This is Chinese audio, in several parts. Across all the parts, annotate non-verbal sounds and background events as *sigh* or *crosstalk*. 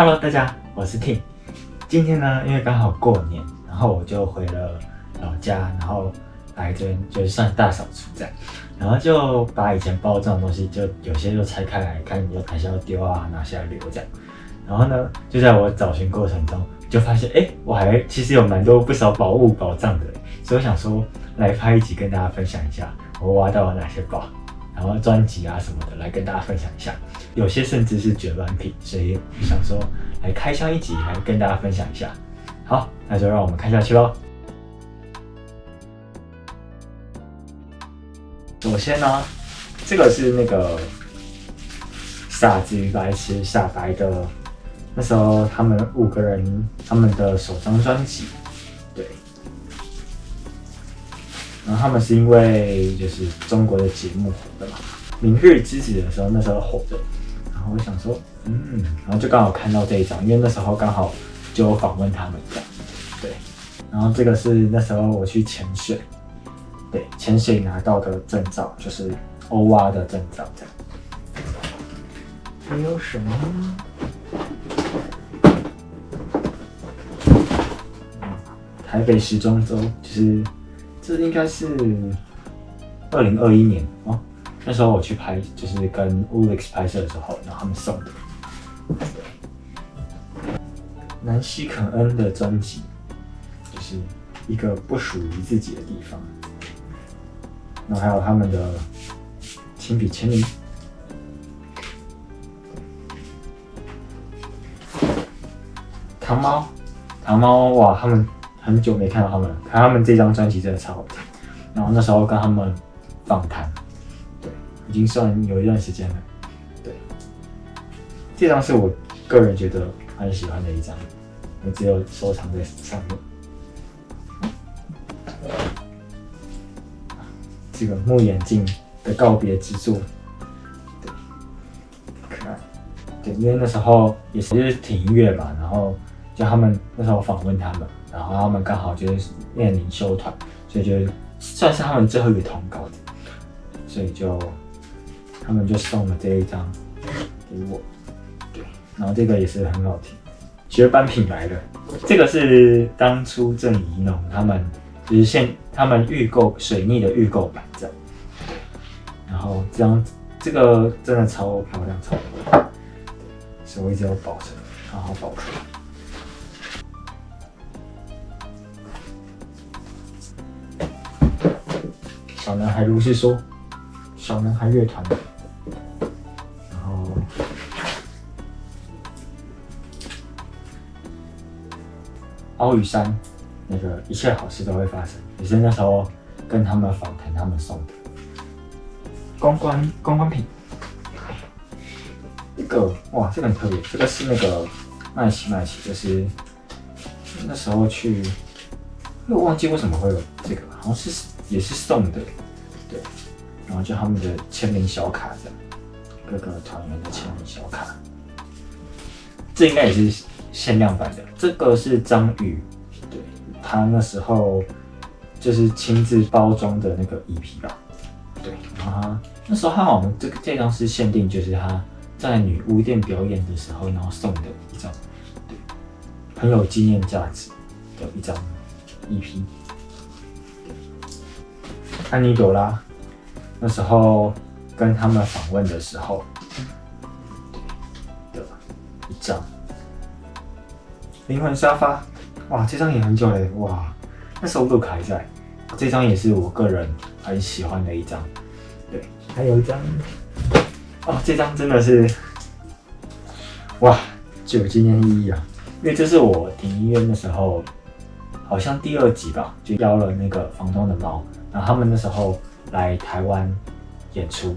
Hello，大家，我是 Tim。今天呢，因为刚好过年，然后我就回了老家，然后来这边就算大扫除这样，然后就把以前包这种东西，就有些就拆开来看，有哪些要丢啊，哪些要留这样。然后呢，就在我找寻过程中，就发现，哎，我还其实有蛮多不少宝物宝藏的，所以我想说来拍一集跟大家分享一下，我挖到了哪些宝。然后专辑啊什么的来跟大家分享一下，有些甚至是绝版品，所以想说来开箱一集来跟大家分享一下。好，那就让我们看下去喽。首先呢，这个是那个傻子与白痴傻白的，那时候他们五个人他们的首张专辑，然后他们是因为就是中国的节目火的嘛，《明日之子》的时候那时候火的，然后我想说，嗯，然后就刚好看到这一张，因为那时候刚好就访问他们这样，对。然后这个是那时候我去潜水，对，潜水拿到的证照，就是欧蛙的证照这样。还有什么？台北时装周就是。这应该是二零二一年哦，那时候我去拍，就是跟 Ulix 拍摄的时候，然后他们送的。南希肯恩的专辑，就是一个不属于自己的地方。然后还有他们的亲笔签名。糖猫，糖猫，哇，他们。很久没看到他们了，看他们这张专辑真的超好听。然后那时候跟他们访谈，对，已经算有一段时间了。对，这张是我个人觉得很喜欢的一张，我只有收藏在上面。这个木眼镜的告别之作，对，可爱。对，因为那时候也是听音乐嘛，然后就他们那时候访问他们。然后他们刚好就是面临休团，所以就算是他们最后一个通告的，所以就他们就送了这一张给我，对，然后这个也是很好听，绝版品来的，这个是当初郑怡农他们就是现他们预购水逆的预购版这样，然后这张这个真的超漂亮超漂亮，所以我一直要保存，好好保存。小男孩如是说，小男孩乐团，然后奥羽山那个一切好事都会发生，也是那时候跟他们访谈，他们送的。公关公关品。这个哇，这个很特别，这个是那个麦奇麦奇，就是那时候去，又忘记为什么会有这个，好像是也是送的。对，然后就他们的签名小卡这样，各个团员的签名小卡，这应该也是限量版的。这个是张宇，对他那时候就是亲自包装的那个 EP 吧。对，然后他那时候他好像这个这张是限定，就是他在女巫店表演的时候，然后送的一张，对，很有纪念价值的一张 EP。安妮朵拉，那时候跟他们访问的时候，的一张灵魂沙发，哇，这张也很久嘞，哇，那时候路卡还在，这张也是我个人很喜欢的一张，对，还有一张，哦，这张真的是，哇，具有纪念意义啊，因为这是我停医院的时候，好像第二集吧，就邀了那个房东的猫。然后他们那时候来台湾演出，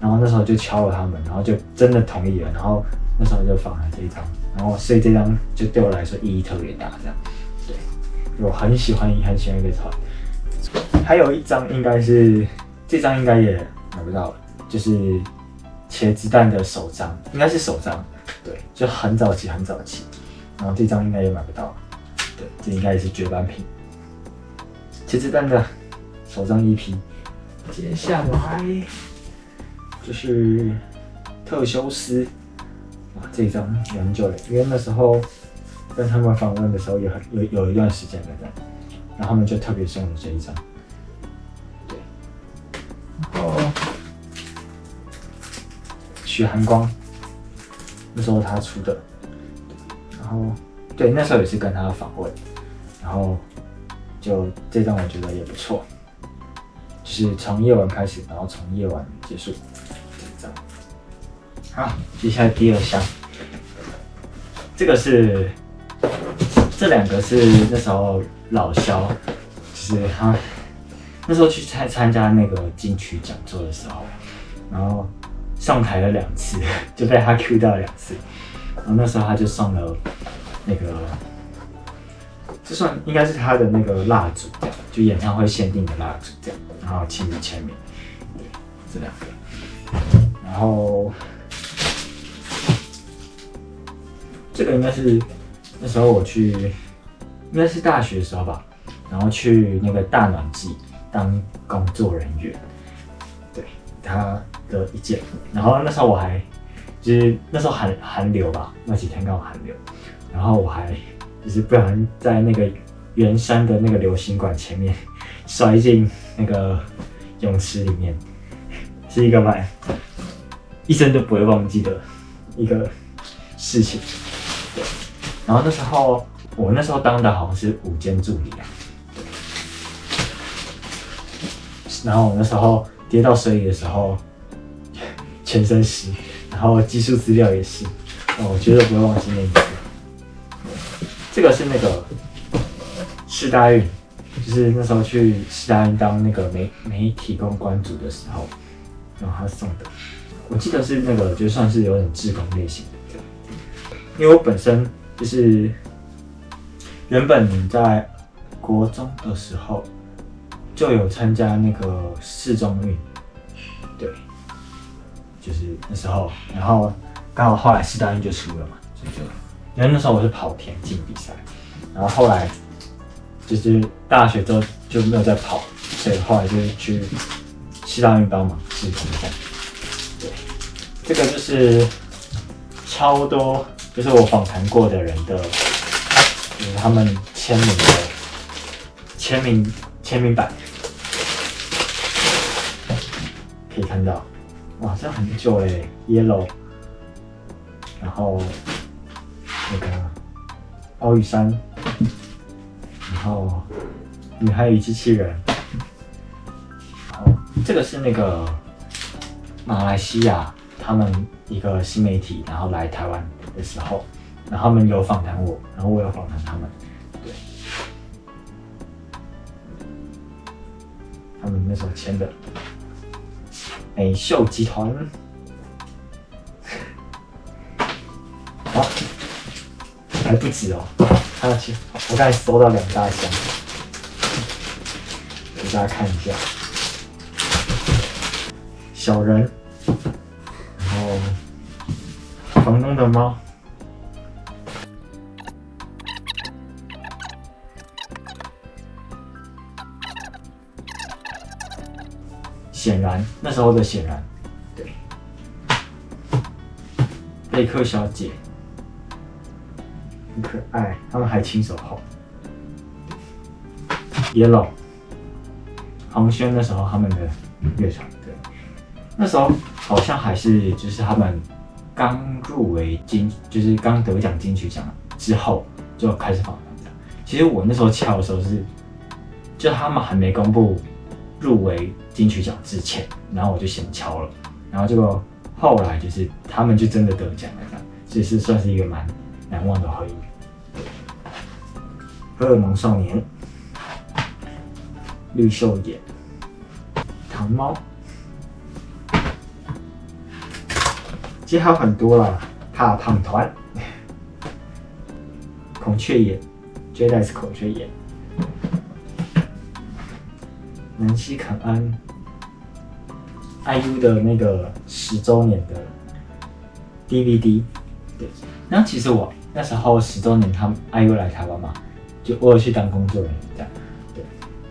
然后那时候就敲了他们，然后就真的同意了，然后那时候就放了这一张，然后所以这张就对我来说意义特别大，这样，对，我很喜欢很喜欢一个团，还有一张应该是这张应该也买不到了，就是茄子蛋的首张，应该是首张，对，就很早期很早期，然后这张应该也买不到，对，这应该也是绝版品，茄子蛋的。首张一批接下来。就是特修斯，哇，这一张也很久了，因为那时候跟他们访问的时候有很有有一段时间了的，然后他们就特别送了这一张，对，然后。许寒光，那时候他出的，然后对那时候也是跟他访问，然后就这张我觉得也不错，就是从夜晚开始，然后从夜晚结束，这一张。好，接下来第二箱，这个是这两个是那时候老肖，就是他那时候去参参加那个金曲讲座的时候，然后上台了两次，*laughs* 就被他 Q 到两次，然后那时候他就送了那个，这算应该是他的那个蜡烛，就演唱会限定的蜡烛这样，然后亲自签名，对，这两个，然后。这个应该是那时候我去，应该是大学的时候吧，然后去那个大暖季当工作人员，对他的一件，然后那时候我还就是那时候寒寒流吧，那几天刚好寒流，然后我还就是不小心在那个圆山的那个流星馆前面 *laughs* 摔进那个泳池里面，是一个蛮一生都不会忘记的一个事情。然后那时候，我那时候当的好像是午间助理。然后我那时候跌到水里的时候，*laughs* 全身湿，然后技术资料也是，我绝对不会忘记那一次。这个是那个世大运，就是那时候去世大运当那个媒媒体公关组的时候，然后他送的。我记得是那个，就算是有点志工类型的，因为我本身。就是原本在国中的时候就有参加那个市中运，对，就是那时候，然后刚好后来四大运就输了嘛，所以就因为那时候我是跑田径比赛，然后后来就是大学之后就没有再跑，所以后来就去四大运帮忙志工这样，对，这个就是超多。就是我访谈过的人的，就是他们签名的签名签名版，可以看到，哇，这很久哎，Yellow，然后那个奥玉山，然后女孩与机器人，然后，这个是那个马来西亚他们一个新媒体，然后来台湾。的时候，然后他们有访谈我，然后我有访谈他们，对，他们那时候签的。美秀集团，*laughs* 好，还不止哦，还有其我刚才收到两大箱，给大家看一下，小人，然后房东的猫。显然，那时候的显然，对，贝克小姐。很可爱，他们还亲手画。Yellow，黄轩那时候他们的乐团，对，那时候好像还是就是他们刚入围金，就是刚得奖金曲奖之后就开始访谈的。其实我那时候敲的时候是，就他们还没公布。入围金曲奖之前，然后我就先敲了，然后结果后来就是他们就真的得奖了，这样，所以是算是一个蛮难忘的回忆。荷尔蒙少年，绿袖眼，糖猫，其实还有很多啦，怕胖团，孔雀眼，绝对是孔雀眼。南希肯安，IU 的那个十周年的 DVD，对。然后其实我那时候十周年，他们 IU 来台湾嘛，就我有去当工作人员这样，对。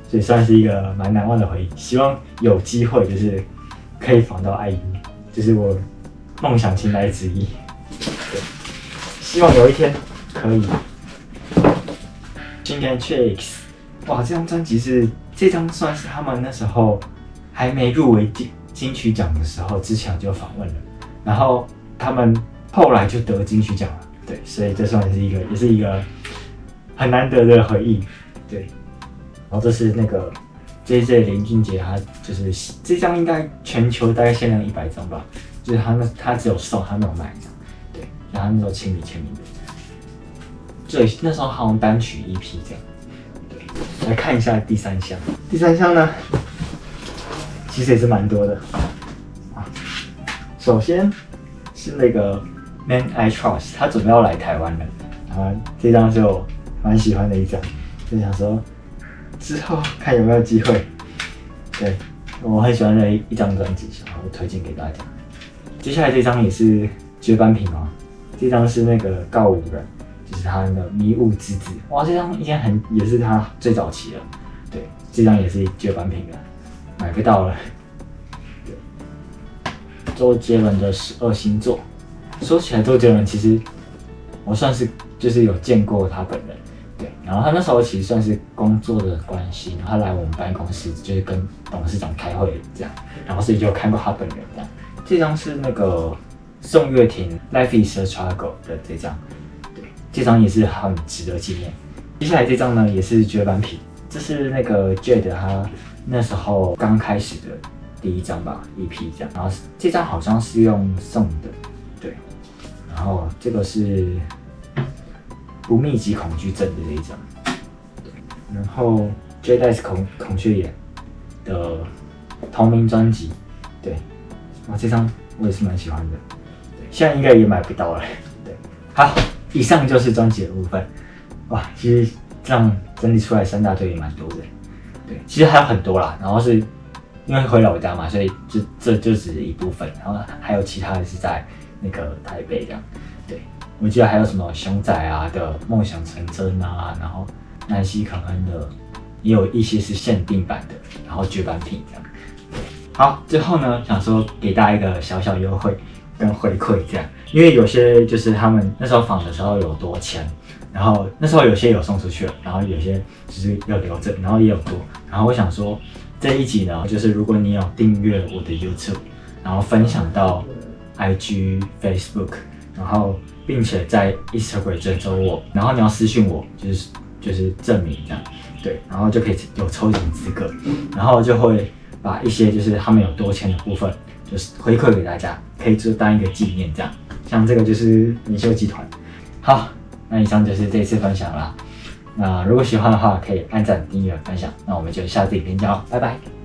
所以算是一个蛮难忘的回忆。希望有机会就是可以访到 IU，就是我梦想清单之一，对。希望有一天可以。今天 Chicks，哇，这张专辑是这张算是他们那时候还没入围金金曲奖的时候之前就访问了，然后他们后来就得金曲奖了，对，所以这算是一个也是一个很难得的回忆，对。然后这是那个 J J 林俊杰，他就是这张应该全球大概限量一百张吧，就是他那他只有送，他没有卖，对，然后那时候亲笔签名的。对，那时候好像单曲 EP 这样。对，来看一下第三项。第三项呢，其实也是蛮多的。啊，首先是那个 Man I Trust，他准备要来台湾了。啊，这张是我蛮喜欢的一张，就想说之后看有没有机会。对，我很喜欢的一张专辑，然后推荐给大家。接下来这张也是绝版品哦，这张是那个告五人。就是他的迷雾之子，哇，这张应该很也是他最早期的，对，这张也是绝版品的，买不到了。对，周杰伦的十二星座，说起来周杰伦其实我算是就是有见过他本人，对，然后他那时候其实算是工作的关系，他来我们办公室就是跟董事长开会这样，然后所以就看过他本人这样。这张是那个宋岳庭《Life Is a Struggle》的这张。对这张也是很值得纪念。接下来这张呢，也是绝版品，这是那个 Jade 他那时候刚开始的第一张吧，EP 这样。然后这张好像是用送的，对。然后这个是不密集恐惧症的这一张，然后 Jade 孔孔雀眼的同名专辑，对。哇，这张我也是蛮喜欢的，对。现在应该也买不到了，对。好。以上就是专辑的部分，哇，其实这样整理出来三大队也蛮多的，对，其实还有很多啦。然后是因为回老家嘛，所以就这就只是一部分，然后还有其他的是在那个台北这样。对，我记得还有什么熊仔啊的梦想成真啊，然后南希肯恩的也有一些是限定版的，然后绝版品这样。好，最后呢，想说给大家一个小小优惠。跟回馈这样，因为有些就是他们那时候访的时候有多签，然后那时候有些有送出去了，然后有些只是要留着，然后也有多。然后我想说这一集呢，就是如果你有订阅我的 YouTube，然后分享到 IG、Facebook，然后并且在 Instagram 追踪我，然后你要私信我，就是就是证明这样，对，然后就可以有抽奖资格，然后就会把一些就是他们有多签的部分。就是回馈给大家，可以就当一个纪念这样。像这个就是米秀集团。好，那以上就是这次分享啦。那如果喜欢的话，可以按赞、订阅、分享。那我们就下次影片见哦，拜拜。